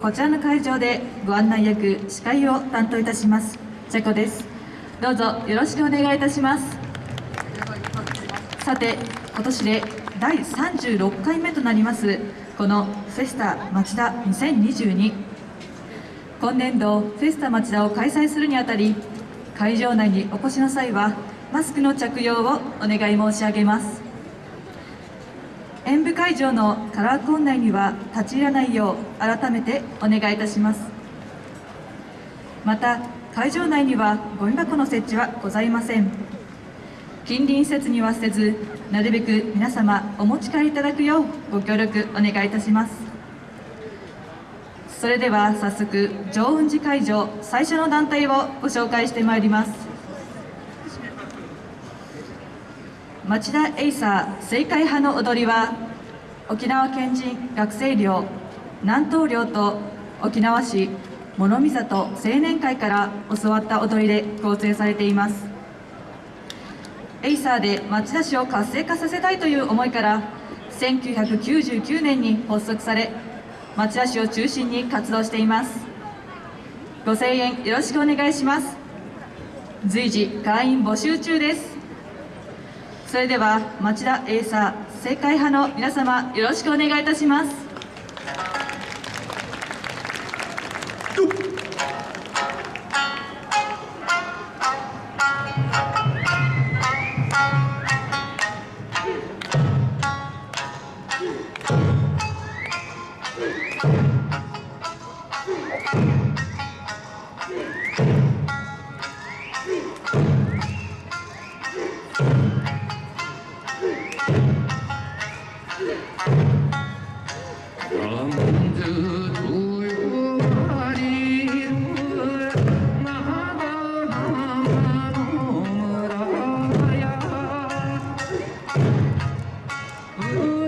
こちらの会場でご案内役司会を担当いたします。チェコです。どうぞよろしくお願いいたします。さて今年で第36回目となりますこのフェスタ町田2022今年度フェスタ町田を開催するにあたり会場内にお越しの際はマスクの着用をお願い申し上げます。演舞会場のカラーコン内には立ち入らないよう改めてお願いいたします。また会場内にはゴミ箱の設置はございません。近隣施設にはせずなるべく皆様お持ち帰りいただくようご協力お願いいたします。それでは早速上雲寺会場最初の団体をご紹介してまいります。町田エイサー青海波の踊りは沖縄県人学生寮南灯寮と沖縄市諸見里青年会から教わった踊りで構成されています。エイサーで町田市を活性化させたいという思いから1999年に発足され町田市を中心に活動しています。ご声援よろしくお願いします。随時会員募集中です。それでは町田エイサー正解派の皆様よろしくお願いいたします「Thank you.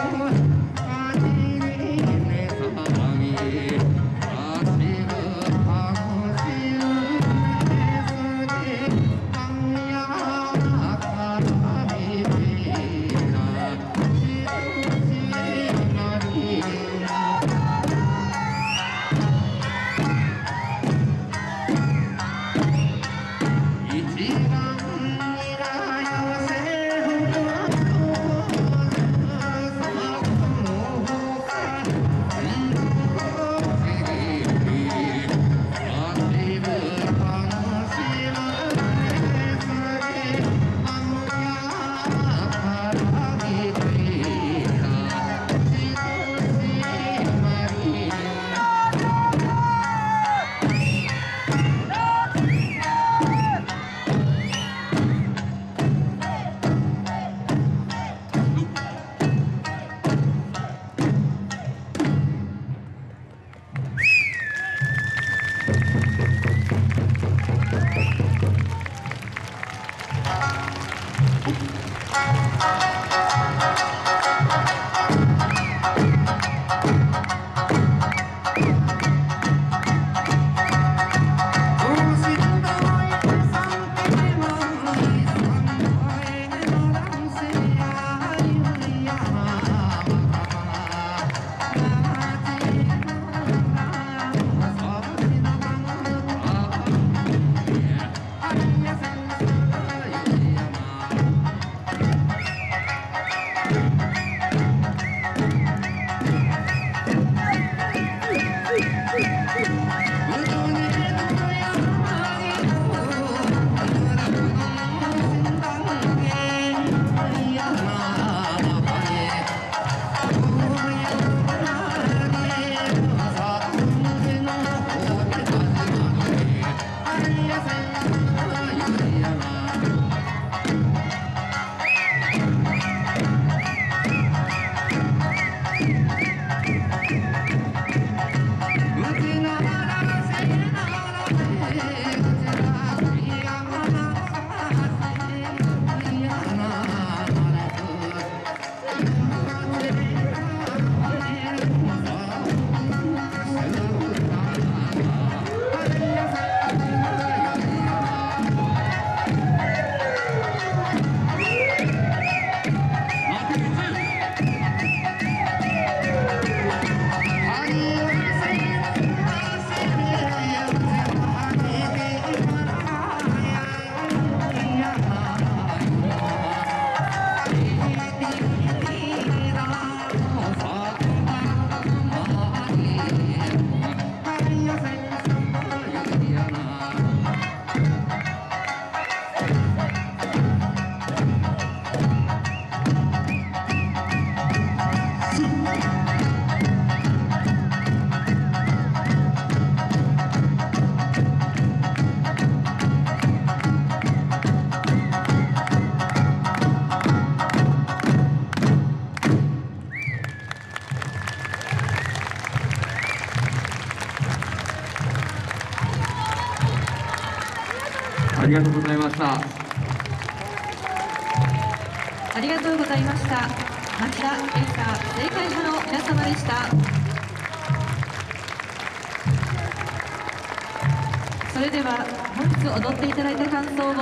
Thank you. りがとうございました。ありがとうございました。町田エンサー正解者の皆様でした。それでは本日踊っていただいた感想を。